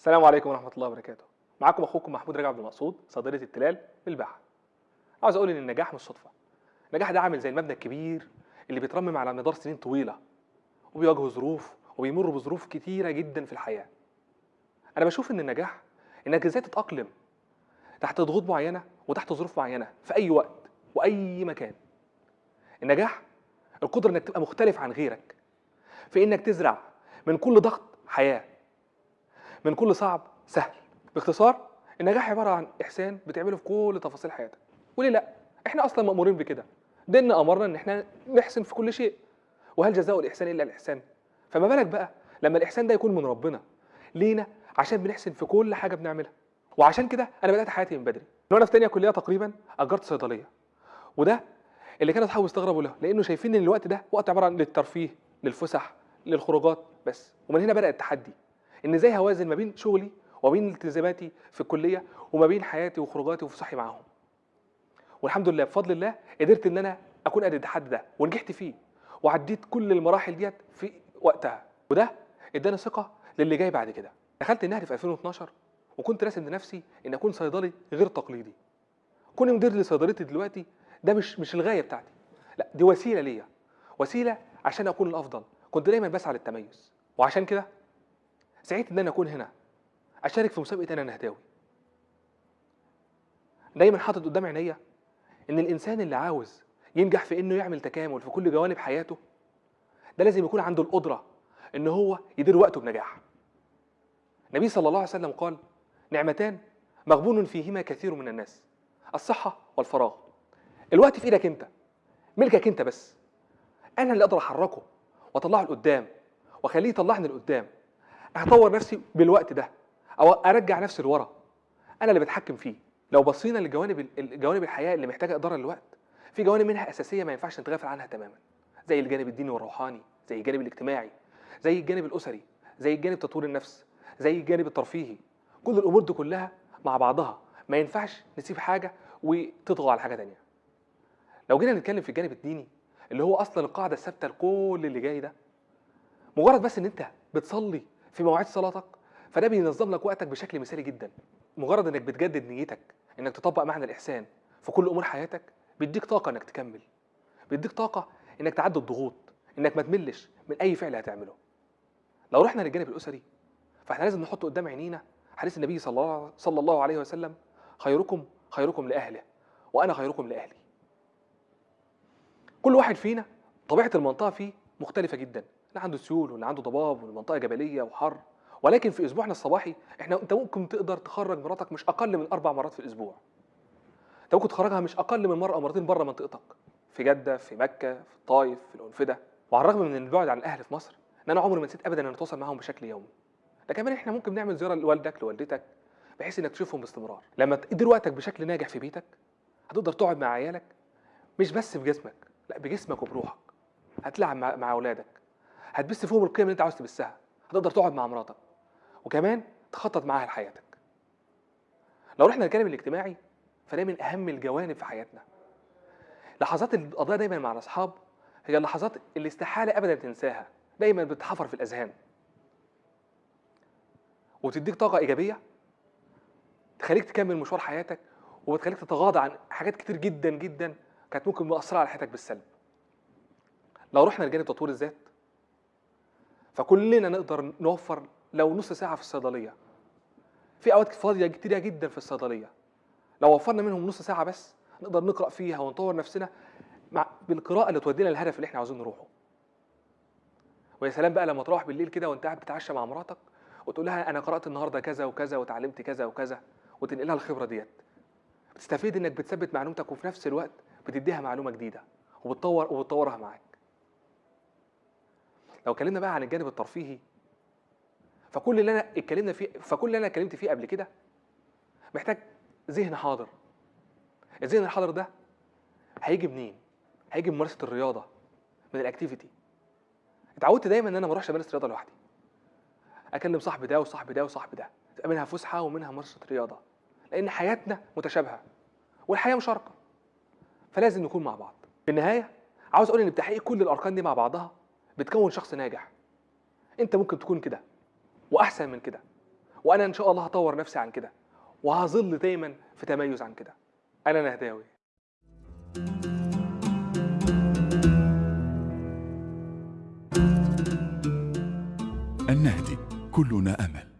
السلام عليكم ورحمة الله وبركاته. معاكم أخوكم محمود رجب عبد المقصود صيدلية التلال بالباحة. عاوز أقول إن النجاح مش صدفة. النجاح ده عامل زي المبنى الكبير اللي بيترمم على مدار سنين طويلة وبيواجهوا ظروف وبيمروا بظروف كتيرة جدا في الحياة. أنا بشوف إن النجاح إنك إزاي تتأقلم تحت ضغوط معينة وتحت ظروف معينة في أي وقت وأي مكان. النجاح القدرة إنك تبقى مختلف عن غيرك في إنك تزرع من كل ضغط حياة من كل صعب سهل. باختصار النجاح عبارة عن إحسان بتعمله في كل تفاصيل حياتك. وليه لا إحنا أصلا مأمورين بكده. ديننا أمرنا إن إحنا نحسن في كل شيء. وهل جزاء الإحسان إلا الإحسان؟ فما بالك بقى لما الإحسان ده يكون من ربنا؟ لينا عشان بنحسن في كل حاجة بنعملها. وعشان كده أنا بدأت حياتي من بدري. من وأنا في تانية كلية تقريبا أجرت صيدلية. وده اللي كانوا أصحابي استغربوا له لأنه شايفين إن الوقت ده وقت عبارة عن للترفيه للفسح للخروجات بس. ومن هنا بدأ التحدي. إن إزاي هوازن ما بين شغلي وبين التزاماتي في الكلية وما بين حياتي وخروجاتي وفسحي معاهم. والحمد لله بفضل الله قدرت إن أنا أكون قد التحدي ده ونجحت فيه وعديت كل المراحل ديت في وقتها. وده إداني ثقة للي جاي بعد كده. دخلت النهر في 2012 وكنت راسم لنفسي إن أكون صيدلي غير تقليدي. كوني مدير لصيدليتي دلوقتي ده مش مش الغاية بتاعتي. لا دي وسيلة ليا. وسيلة عشان أكون الأفضل. كنت دايما بسعى للتميز. وعشان كده سعيت إن أنا أكون هنا. أشارك في مسابقة أنا نهداوي. دايما حاطط قدام عينيا إن الإنسان اللي عاوز ينجح في إنه يعمل تكامل في كل جوانب حياته ده لازم يكون عنده القدرة إن هو يدير وقته بنجاح. النبي صلى الله عليه وسلم قال نعمتان مغبون فيهما كثير من الناس الصحة والفراغ. الوقت في إيدك أنت ملكك أنت بس. أنا اللي أقدر أحركه وأطلعه لقدام وأخليه يطلعني لقدام. هطور نفسي بالوقت ده أو أرجع نفسي لورا. أنا اللي بتحكم فيه. لو بصينا لجوانب جوانب الحياة اللي محتاجة إدارة للوقت في جوانب منها أساسية ما ينفعش نتغافل عنها تماما. زي الجانب الديني والروحاني زي الجانب الاجتماعي زي الجانب الأسري زي الجانب تطوير النفس زي الجانب الترفيهي. كل الأمور دي كلها مع بعضها. ما ينفعش نسيب حاجة وتطغى على حاجة تانية. لو جينا نتكلم في الجانب الديني اللي هو أصلا القاعدة الثابتة لكل اللي جاي ده مجرد بس إن أنت بتصلي في مواعيد صلاتك. فده بينظم لك وقتك بشكل مثالي جدا. مجرد إنك بتجدد نيتك إنك تطبق معنى الإحسان في كل أمور حياتك بيديك طاقة إنك تكمل. بيديك طاقة إنك تعدي الضغوط إنك ما تملش من أي فعل هتعمله. لو رحنا للجانب الأسري فإحنا لازم نحط قدام عينينا حديث النبي صلى الله عليه وسلم خيركم خيركم لأهله وأنا خيركم لأهلي. كل واحد فينا طبيعة المنطقة فيه مختلفة جدا. اللي عنده سيول واللي عنده ضباب والمنطقة جبلية وحر. ولكن في أسبوعنا الصباحي إحنا أنت ممكن تقدر تخرج مراتك مش أقل من أربع مرات في الأسبوع. أنت ممكن تخرجها مش أقل من مرة أو مرتين بره منطقتك في جدة في مكة في الطايف في الأنفدة. وعلى الرغم من البعد عن الأهل في مصر إن أنا عمري ما نسيت ابدا إن أتواصل معاهم بشكل يومي. ده كمان إحنا ممكن نعمل زيارة لوالدك لوالدتك بحيث إنك تشوفهم باستمرار. لما تدير وقتك بشكل ناجح في بيتك هتقدر تقعد مع عيالك مش بس بجسمك لا بجسمك وبروحك. هتلعب مع, مع أولادك. هتبث فيهم القيم اللي انت عاوز تبثها. هتقدر تقعد مع مراتك. وكمان تخطط معاها لحياتك. لو رحنا للجانب الاجتماعي فده من أهم الجوانب في حياتنا. لحظات القضاء دايما مع الأصحاب هي اللحظات اللي استحاله ابدا تنساها. دايما بتحفر في الأذهان. وتديك طاقة إيجابية. تخليك تكمل مشوار حياتك. وبتخليك تتغاضى عن حاجات كتير جدا جدا كانت ممكن مؤثرة على حياتك بالسلب. لو رحنا لجانب تطوير الذات فكلنا نقدر نوفر لو نص ساعة في الصيدلية. في أوقات فاضية كتيرة جدا في الصيدلية. لو وفرنا منهم نص ساعة بس نقدر نقرأ فيها ونطور نفسنا مع بالقراءة اللي تودينا للهدف اللي إحنا عاوزين نروحه. ويا سلام بقى لما تروح بالليل كده وانت قاعد بتتعشى مع مراتك وتقول لها أنا قرأت النهارده كذا وكذا وتعلمت كذا وكذا وتنقلها الخبرة ديت. بتستفيد إنك بتثبت معلومتك وفي نفس الوقت بتديها معلومة جديدة وبتطور وبتطورها معاك. لو اتكلمنا بقى عن الجانب الترفيهي فكل اللي أنا اتكلمنا فيه فكل اللي أنا اتكلمت فيه قبل كده محتاج ذهن حاضر. الذهن الحاضر ده هيجي منين؟ هيجي ممارسة الرياضة من الاكتيفيتي اتعودت دايما إن أنا ما أروحش أمارس رياضة لوحدي. أكلم صاحبي ده وصاحبي ده وصاحبي ده تبقى منها فسحة ومنها ممارسة رياضة لأن حياتنا متشابهة والحياة مشاركة فلازم نكون مع بعض. في النهاية عاوز أقول إن بتحقيق كل الأركان دي مع بعضها بتكون شخص ناجح. انت ممكن تكون كده وأحسن من كده وأنا إن شاء الله هطور نفسي عن كده وهظل دايما في تميز عن كده. أنا نهداوي. النهدي كلنا أمل.